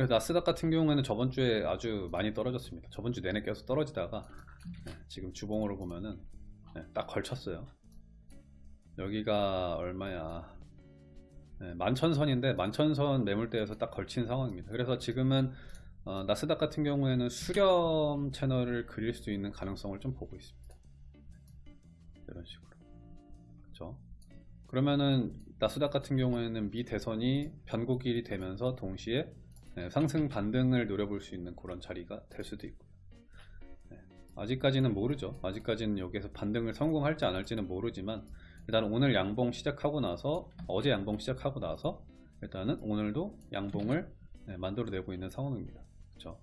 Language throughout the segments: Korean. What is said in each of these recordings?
그래서 나스닥 같은 경우에는 저번 주에 아주 많이 떨어졌습니다. 저번 주 내내 계속 떨어지다가 네, 지금 주봉으로 보면은 네, 딱 걸쳤어요. 여기가 얼마야? 네, 만천선인데 만천선 매물대에서 딱 걸친 상황입니다. 그래서 지금은 어, 나스닥 같은 경우에는 수렴 채널을 그릴 수 있는 가능성을 좀 보고 있습니다. 이런 식으로. 그렇죠? 그러면은 나스닥 같은 경우에는 미 대선이 변곡일이 되면서 동시에 네, 상승 반등을 노려볼 수 있는 그런 자리가 될 수도 있고요. 네, 아직까지는 모르죠. 아직까지는 여기에서 반등을 성공할지 안 할지는 모르지만 일단 오늘 양봉 시작하고 나서 어제 양봉 시작하고 나서 일단은 오늘도 양봉을 네, 만들어내고 있는 상황입니다. 그렇죠?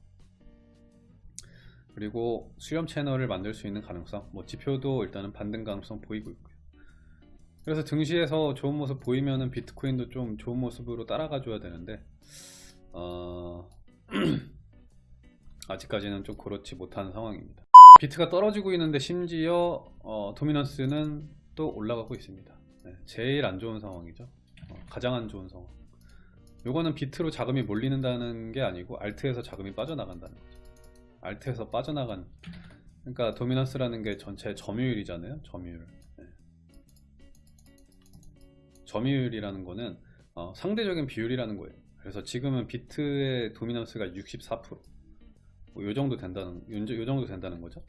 그리고 수렴 채널을 만들 수 있는 가능성, 뭐 지표도 일단은 반등 가능성 보이고 있고요. 그래서 증시에서 좋은 모습 보이면은 비트코인도 좀 좋은 모습으로 따라가 줘야 되는데 어... 아직까지는 좀 그렇지 못한 상황입니다. 비트가 떨어지고 있는데 심지어 어, 도미넌스는 또 올라가고 있습니다. 네, 제일 안 좋은 상황이죠. 어, 가장 안 좋은 상황. 요거는 비트로 자금이 몰리는다는 게 아니고 알트에서 자금이 빠져나간다는 거죠. 알트에서 빠져나간 그러니까 도미넌스라는 게 전체 점유율이잖아요. 점유율. 네. 점유율이라는 거는 어, 상대적인 비율이라는 거예요. 그래서 지금은 비트의 도미넌스가 64%. 뭐요 정도 된다는 요 정도 된다는 거죠.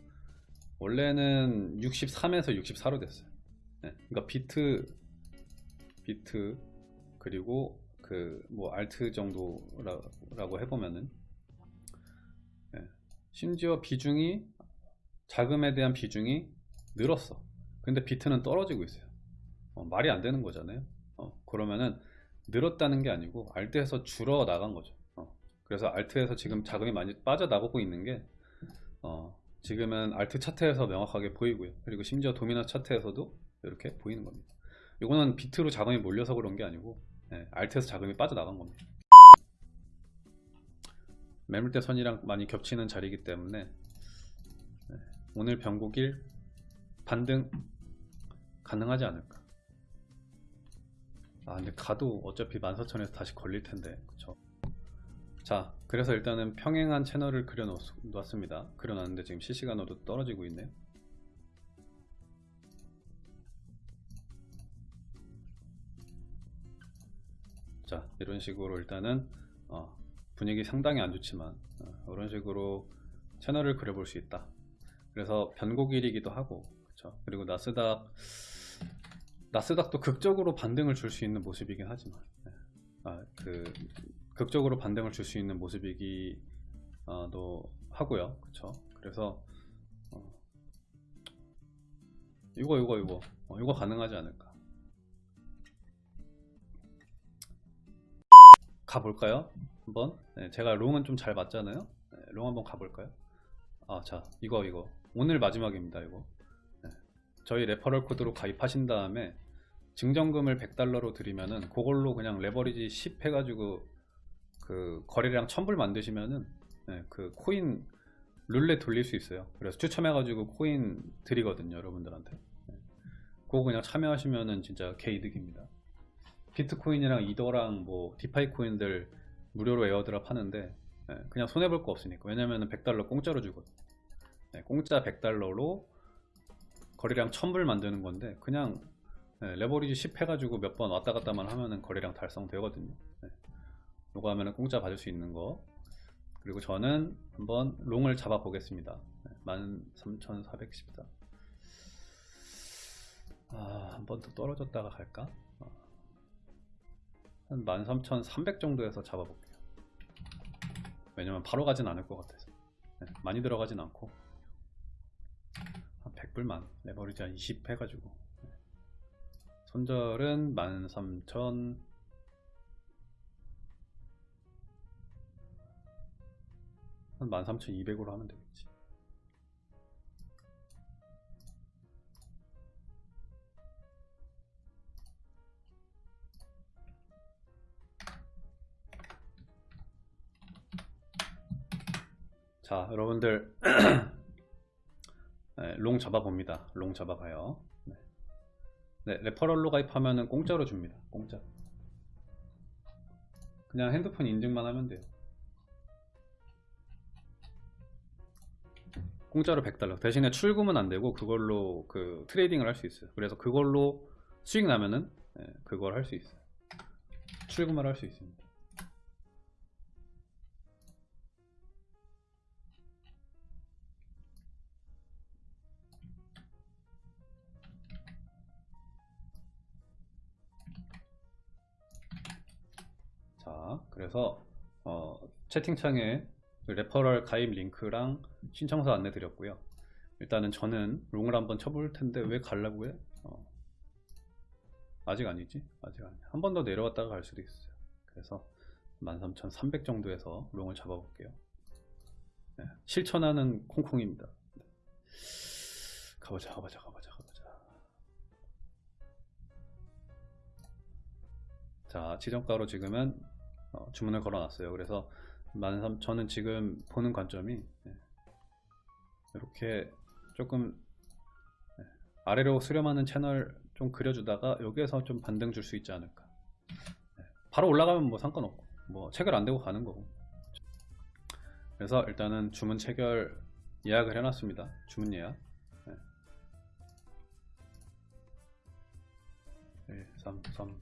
원래는 63에서 64로 됐어요. 네, 그러니까 비트 비트 그리고 그 뭐 알트 정도라고 해보면은 네, 심지어 비중이 자금에 대한 비중이 늘었어. 근데 비트는 떨어지고 있어요. 어, 말이 안 되는 거잖아요. 어, 그러면은 늘었다는 게 아니고 알트에서 줄어 나간 거죠. 어, 그래서 알트에서 지금 자금이 많이 빠져나가고 있는 게 어, 지금은 알트 차트에서 명확하게 보이고요. 그리고 심지어 도미너 차트에서도 이렇게 보이는 겁니다. 이거는 비트로 자금이 몰려서 그런 게 아니고 네, 알트에서 자금이 빠져나간 겁니다. 매물대 선이랑 많이 겹치는 자리이기 때문에 네, 오늘 변곡일 반등 가능하지 않을까. 아 근데 가도 어차피 14,000에서 다시 걸릴 텐데. 그쵸? 자 그래서 일단은 평행한 채널을 그려 놓았습니다. 그려 놨는데 지금 실시간으로 떨어지고 있네요 자 이런 식으로 일단은 어, 분위기 상당히 안 좋지만 어, 이런 식으로 채널을 그려볼 수 있다. 그래서 변곡일이기도 하고 그쵸? 그리고 나스닥 나스닥도 극적으로 반등을 줄 수 있는 모습이긴 하지만 네. 아, 그 극적으로 반등을 줄 수 있는 모습이기도 하고요. 그쵸? 그래서 어, 이거 이거 이거. 어, 이거 가능하지 않을까? 가볼까요? 한번? 네, 제가 long은 좀 잘 맞잖아요? 네, long 한번 가볼까요? 아자 이거 이거. 오늘 마지막입니다 이거 저희 referral code로 가입하신 다음에 증정금을 100달러로 드리면은 그걸로 그냥 레버리지 10 해가지고 그 거래량 1000불 만드시면은 네, 그 코인 룰렛 돌릴 수 있어요. 그래서 추첨해가지고 코인 드리거든요 여러분들한테. 네. 그거 그냥 참여하시면은 진짜 개이득입니다. 비트코인이랑 이더랑 뭐 DeFi 코인들 무료로 airdrop 하는데 네, 그냥 손해볼 거 없으니까. 왜냐면 은 100달러 공짜로 주거든요. 네, 공짜 100달러로 거래량 1000불 만드는 건데 그냥 네, 레버리지 10 해가지고 몇 번 왔다 갔다만 하면은 거래량 달성 되거든요. 네. 요거 하면은 공짜 받을 수 있는 거. 그리고 저는 한번 long을 잡아 보겠습니다. 네, 13414 아, 한 번 더 떨어졌다가 갈까? 어. 한 13300 정도에서 잡아볼게요. 왜냐면 바로 가진 않을 것 같아서. 네, 많이 들어가진 않고 100불만 레버리지 한 20 해가지고. 손절은 13,000 한 13,200으로 하면 되겠지. 자 여러분들 네, long 잡아봅니다. long 잡아봐요. 네. 네, referral로 가입하면 공짜로 줍니다. 공짜. 그냥 핸드폰 인증만 하면 돼요. 공짜로 100달러. 대신에 출금은 안 되고 그걸로 그 trading을 할 수 있어요. 그래서 그걸로 수익 나면은 네, 그걸 할 수 있어요. 출금을 할 수 있습니다. 자 그래서 어, 채팅창에 그 레퍼럴 가입 링크랑 신청서 안내 드렸고요. 일단은 저는 롱을 한번 쳐볼 텐데 왜 가려고 해? 어, 아직 아니지? 아직 아니. 한 번 더 내려갔다가 갈 수도 있어요. 그래서 13,300 정도에서 롱을 잡아볼게요. 네, 실천하는 콩콩입니다. 네. 가보자 가보자 가보자 가보자. 자 지정가로 지금은 어, 주문을 걸어놨어요. 그래서 13, 저는 지금 보는 관점이 네, 이렇게 조금 네, 아래로 수렴하는 채널 좀 그려주다가 여기에서 좀 반등 줄 수 있지 않을까. 네, 바로 올라가면 뭐 상관없고 뭐 체결 안 되고 가는 거고. 그래서 일단은 주문 체결 예약을 해놨습니다. 주문 예약. 네. 1, 3, 3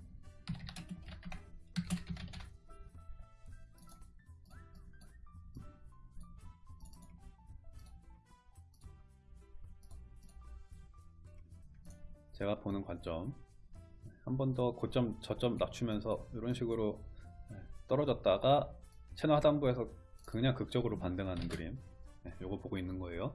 제가 보는 관점. 한 번 더 고점 저점 낮추면서 이런 식으로 네, 떨어졌다가 채널 하단부에서 그냥 극적으로 반등하는 그림. 네, 요거 보고 있는 거예요